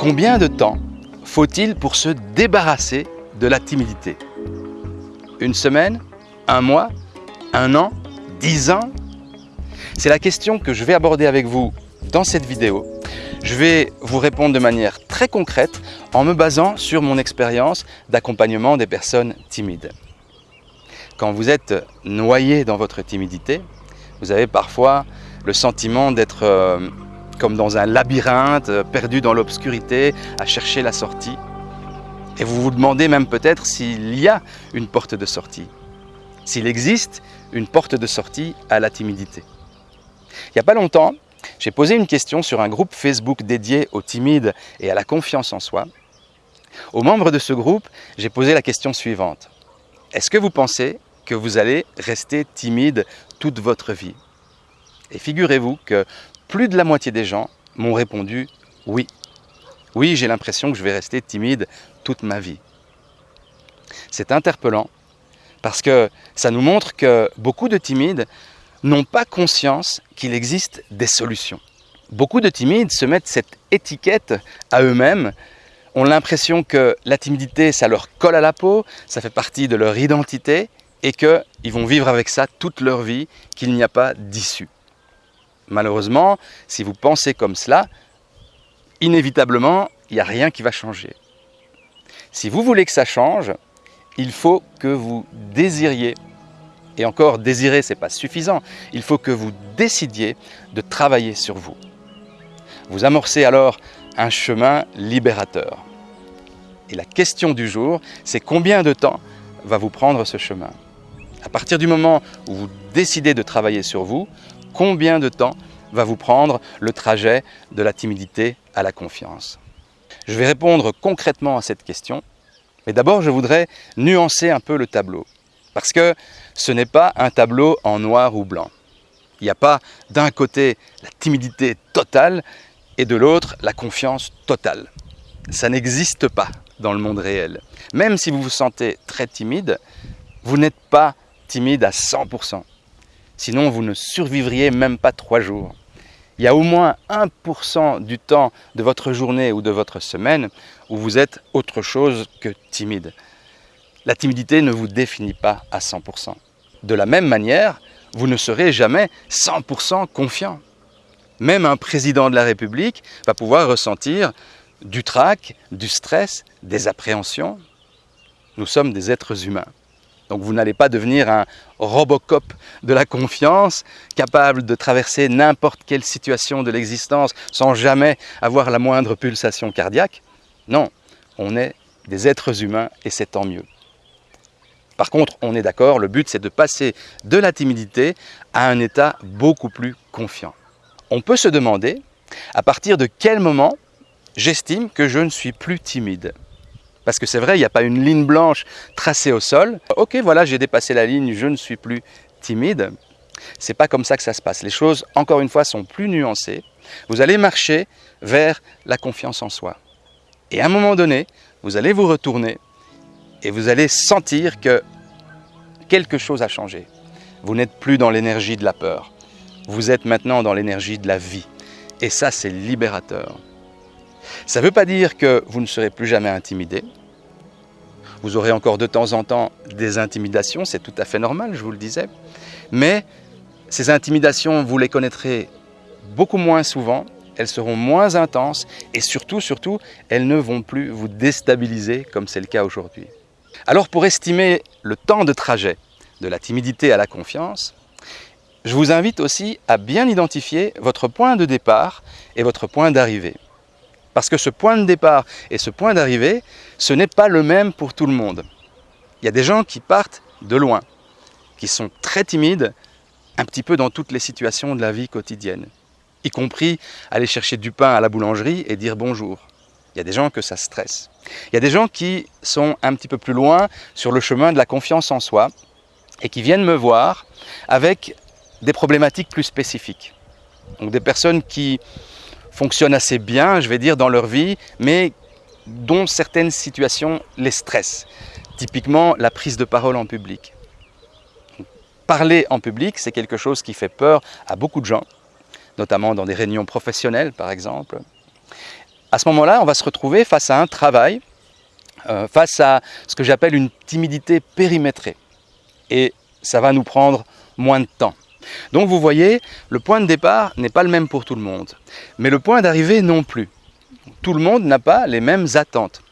Combien de temps faut-il pour se débarrasser de la timidité? Une semaine? Un mois? Un an? Dix ans? C'est la question que je vais aborder avec vous dans cette vidéo. Je vais vous répondre de manière très concrète en me basant sur mon expérience d'accompagnement des personnes timides. Quand vous êtes noyé dans votre timidité, vous avez parfois le sentiment d'être euh, comme dans un labyrinthe, euh, perdu dans l'obscurité, à chercher la sortie. Et vous vous demandez même peut-être s'il y a une porte de sortie, s'il existe une porte de sortie à la timidité. Il n'y a pas longtemps, j'ai posé une question sur un groupe Facebook dédié aux timides et à la confiance en soi. Aux membres de ce groupe, j'ai posé la question suivante. Est-ce que vous pensez que vous allez rester timide toute votre vie? Et figurez-vous que plus de la moitié des gens m'ont répondu oui. Oui, j'ai l'impression que je vais rester timide toute ma vie. C'est interpellant parce que ça nous montre que beaucoup de timides n'ont pas conscience qu'il existe des solutions. Beaucoup de timides se mettent cette étiquette à eux-mêmes, ont l'impression que la timidité, ça leur colle à la peau, ça fait partie de leur identité et qu'ils vont vivre avec ça toute leur vie, qu'il n'y a pas d'issue. Malheureusement, si vous pensez comme cela, inévitablement, il n'y a rien qui va changer. Si vous voulez que ça change, il faut que vous désiriez. Et encore, désirer, ce n'est pas suffisant. Il faut que vous décidiez de travailler sur vous. Vous amorcez alors un chemin libérateur. Et la question du jour, c'est combien de temps va vous prendre ce chemin? À partir du moment où vous décidez de travailler sur vous, combien de temps va vous prendre le trajet de la timidité à la confiance Je vais répondre concrètement à cette question, mais d'abord je voudrais nuancer un peu le tableau, parce que ce n'est pas un tableau en noir ou blanc. Il n'y a pas d'un côté la timidité totale et de l'autre la confiance totale. Ça n'existe pas dans le monde réel. Même si vous vous sentez très timide, vous n'êtes pas timide à 100%. Sinon, vous ne survivriez même pas trois jours. Il y a au moins 1% du temps de votre journée ou de votre semaine où vous êtes autre chose que timide. La timidité ne vous définit pas à 100%. De la même manière, vous ne serez jamais 100% confiant. Même un président de la République va pouvoir ressentir du trac, du stress, des appréhensions. Nous sommes des êtres humains. Donc vous n'allez pas devenir un Robocop de la confiance, capable de traverser n'importe quelle situation de l'existence sans jamais avoir la moindre pulsation cardiaque. Non, on est des êtres humains et c'est tant mieux. Par contre, on est d'accord, le but c'est de passer de la timidité à un état beaucoup plus confiant. On peut se demander à partir de quel moment j'estime que je ne suis plus timide? Parce que c'est vrai, il n'y a pas une ligne blanche tracée au sol. Ok, voilà, j'ai dépassé la ligne, je ne suis plus timide. C'est pas comme ça que ça se passe. Les choses, encore une fois, sont plus nuancées. Vous allez marcher vers la confiance en soi. Et à un moment donné, vous allez vous retourner et vous allez sentir que quelque chose a changé. Vous n'êtes plus dans l'énergie de la peur. Vous êtes maintenant dans l'énergie de la vie. Et ça, c'est libérateur. Ça ne veut pas dire que vous ne serez plus jamais intimidé. Vous aurez encore de temps en temps des intimidations, c'est tout à fait normal, je vous le disais. Mais ces intimidations, vous les connaîtrez beaucoup moins souvent, elles seront moins intenses et surtout, surtout, elles ne vont plus vous déstabiliser comme c'est le cas aujourd'hui. Alors pour estimer le temps de trajet de la timidité à la confiance, je vous invite aussi à bien identifier votre point de départ et votre point d'arrivée. Parce que ce point de départ et ce point d'arrivée, ce n'est pas le même pour tout le monde. Il y a des gens qui partent de loin, qui sont très timides, un petit peu dans toutes les situations de la vie quotidienne, y compris aller chercher du pain à la boulangerie et dire bonjour. Il y a des gens que ça stresse. Il y a des gens qui sont un petit peu plus loin sur le chemin de la confiance en soi et qui viennent me voir avec des problématiques plus spécifiques. Donc des personnes qui fonctionnent assez bien, je vais dire, dans leur vie, mais dont certaines situations les stressent. Typiquement, la prise de parole en public. Parler en public, c'est quelque chose qui fait peur à beaucoup de gens, notamment dans des réunions professionnelles, par exemple. à ce moment-là, on va se retrouver face à un travail, euh, face à ce que j'appelle une timidité périmétrée. Et ça va nous prendre moins de temps. Donc vous voyez, le point de départ n'est pas le même pour tout le monde, mais le point d'arrivée non plus. Tout le monde n'a pas les mêmes attentes.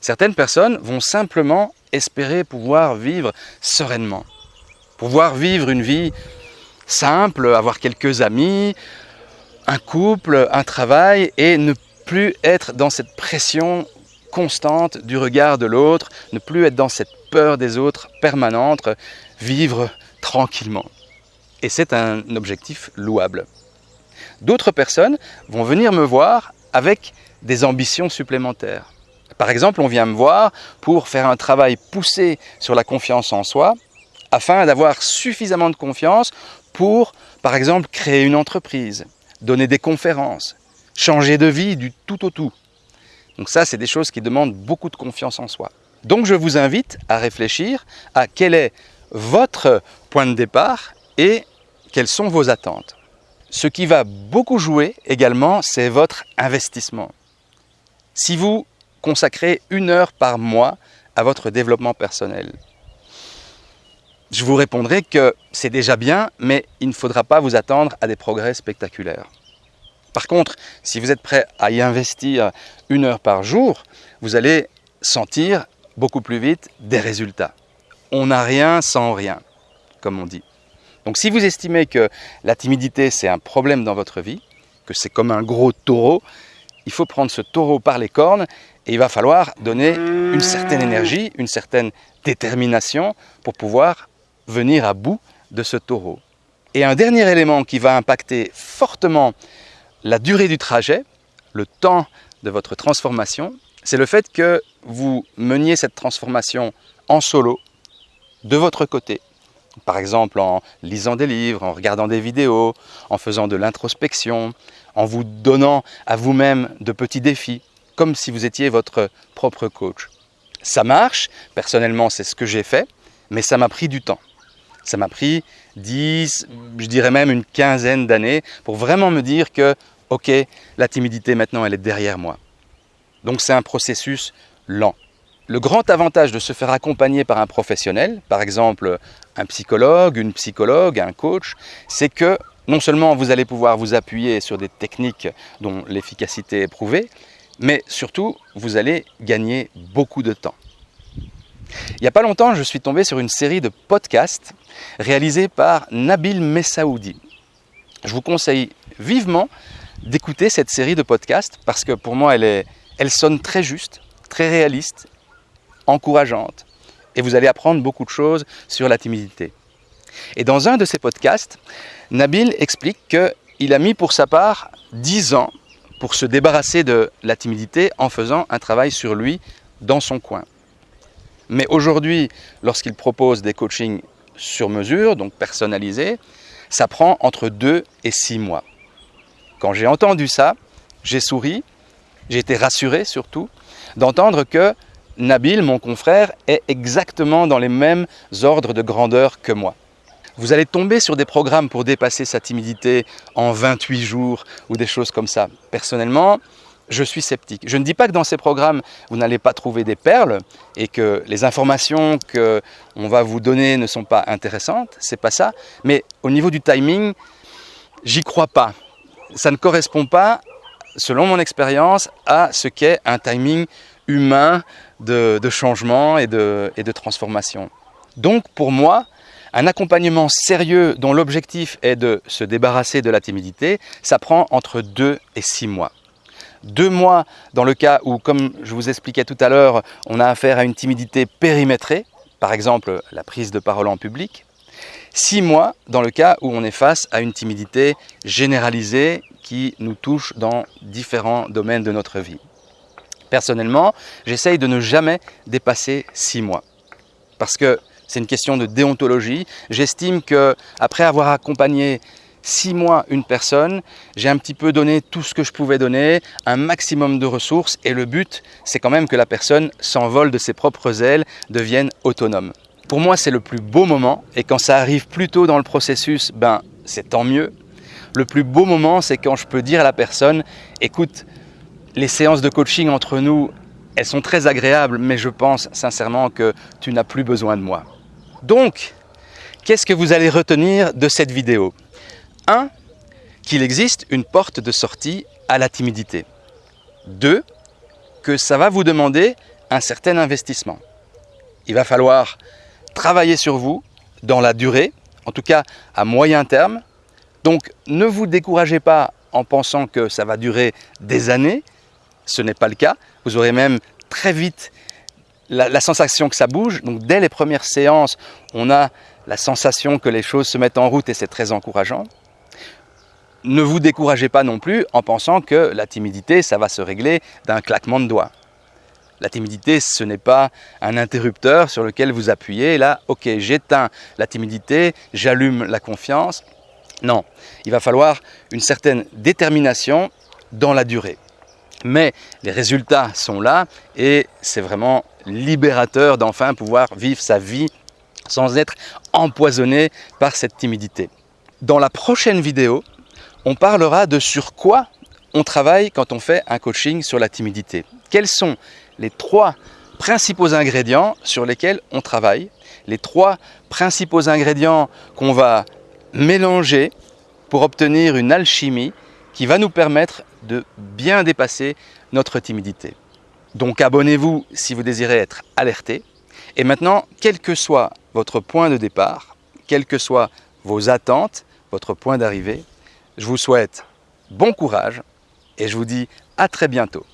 Certaines personnes vont simplement espérer pouvoir vivre sereinement, pouvoir vivre une vie simple, avoir quelques amis, un couple, un travail et ne plus être dans cette pression constante du regard de l'autre, ne plus être dans cette peur des autres permanente, vivre tranquillement. Et c'est un objectif louable. D'autres personnes vont venir me voir avec des ambitions supplémentaires. Par exemple, on vient me voir pour faire un travail poussé sur la confiance en soi, afin d'avoir suffisamment de confiance pour, par exemple, créer une entreprise, donner des conférences, changer de vie du tout au tout. Donc ça, c'est des choses qui demandent beaucoup de confiance en soi. Donc je vous invite à réfléchir à quel est votre point de départ et quelles sont vos attentes. Ce qui va beaucoup jouer également, c'est votre investissement. Si vous consacrez une heure par mois à votre développement personnel, je vous répondrai que c'est déjà bien, mais il ne faudra pas vous attendre à des progrès spectaculaires. Par contre, si vous êtes prêt à y investir une heure par jour, vous allez sentir beaucoup plus vite des résultats. On n'a rien sans rien, comme on dit. Donc si vous estimez que la timidité c'est un problème dans votre vie, que c'est comme un gros taureau, il faut prendre ce taureau par les cornes et il va falloir donner une certaine énergie, une certaine détermination pour pouvoir venir à bout de ce taureau. Et un dernier élément qui va impacter fortement la durée du trajet, le temps de votre transformation, c'est le fait que vous meniez cette transformation en solo, de votre côté. Par exemple en lisant des livres, en regardant des vidéos, en faisant de l'introspection, en vous donnant à vous-même de petits défis, comme si vous étiez votre propre coach. Ça marche, personnellement c'est ce que j'ai fait, mais ça m'a pris du temps. Ça m'a pris 10, je dirais même une quinzaine d'années pour vraiment me dire que, ok, la timidité maintenant elle est derrière moi. Donc c'est un processus lent. Le grand avantage de se faire accompagner par un professionnel, par exemple un psychologue, une psychologue, un coach, c'est que non seulement vous allez pouvoir vous appuyer sur des techniques dont l'efficacité est prouvée, mais surtout vous allez gagner beaucoup de temps. Il n'y a pas longtemps, je suis tombé sur une série de podcasts réalisés par Nabil Messaoudi. Je vous conseille vivement d'écouter cette série de podcasts parce que pour moi, elle, est, elle sonne très juste, très réaliste, encourageante. Et vous allez apprendre beaucoup de choses sur la timidité. Et dans un de ces podcasts, Nabil explique qu'il a mis pour sa part 10 ans pour se débarrasser de la timidité en faisant un travail sur lui dans son coin. Mais aujourd'hui, lorsqu'il propose des coachings sur mesure, donc personnalisés, ça prend entre 2 et 6 mois. Quand j'ai entendu ça, j'ai souri, j'ai été rassuré surtout d'entendre que Nabil, mon confrère, est exactement dans les mêmes ordres de grandeur que moi. Vous allez tomber sur des programmes pour dépasser sa timidité en 28 jours ou des choses comme ça. Personnellement, je suis sceptique. Je ne dis pas que dans ces programmes, vous n'allez pas trouver des perles et que les informations qu'on va vous donner ne sont pas intéressantes, c'est pas ça. Mais au niveau du timing, j'y crois pas. Ça ne correspond pas, selon mon expérience, à ce qu'est un timing humain de, changement et de, transformation. Donc pour moi, un accompagnement sérieux dont l'objectif est de se débarrasser de la timidité, ça prend entre 2 et 6 mois. Deux mois dans le cas où, comme je vous expliquais tout à l'heure, on a affaire à une timidité périmétrée, par exemple la prise de parole en public. Six mois dans le cas où on est face à une timidité généralisée qui nous touche dans différents domaines de notre vie. Personnellement, j'essaye de ne jamais dépasser six mois. Parce que c'est une question de déontologie. J'estime que après avoir accompagné six mois une personne, j'ai un petit peu donné tout ce que je pouvais donner, un maximum de ressources, et le but, c'est quand même que la personne s'envole de ses propres ailes, devienne autonome. Pour moi, c'est le plus beau moment, et quand ça arrive plus tôt dans le processus, ben c'est tant mieux. Le plus beau moment, c'est quand je peux dire à la personne, écoute, Les séances de coaching entre nous, elles sont très agréables, mais je pense sincèrement que tu n'as plus besoin de moi. Donc, qu'est-ce que vous allez retenir de cette vidéo? 1. Qu'il existe une porte de sortie à la timidité. 2. Que ça va vous demander un certain investissement. Il va falloir travailler sur vous dans la durée, en tout cas à moyen terme. Donc ne vous découragez pas en pensant que ça va durer des années. Ce n'est pas le cas. Vous aurez même très vite la, sensation que ça bouge. Donc dès les premières séances, on a la sensation que les choses se mettent en route et c'est très encourageant. Ne vous découragez pas non plus en pensant que la timidité, ça va se régler d'un claquement de doigts. La timidité, ce n'est pas un interrupteur sur lequel vous appuyez. Là, ok, j'éteins la timidité, j'allume la confiance. Non, il va falloir une certaine détermination dans la durée. Mais les résultats sont là et c'est vraiment libérateur d'enfin pouvoir vivre sa vie sans être empoisonné par cette timidité. Dans la prochaine vidéo, on parlera de sur quoi on travaille quand on fait un coaching sur la timidité. Quels sont les trois principaux ingrédients sur lesquels on travaille, les trois principaux ingrédients qu'on va mélanger pour obtenir une alchimie qui va nous permettre de bien dépasser notre timidité. Donc abonnez-vous si vous désirez être alerté. Et maintenant, quel que soit votre point de départ, quelles que soient vos attentes, votre point d'arrivée, je vous souhaite bon courage et je vous dis à très bientôt.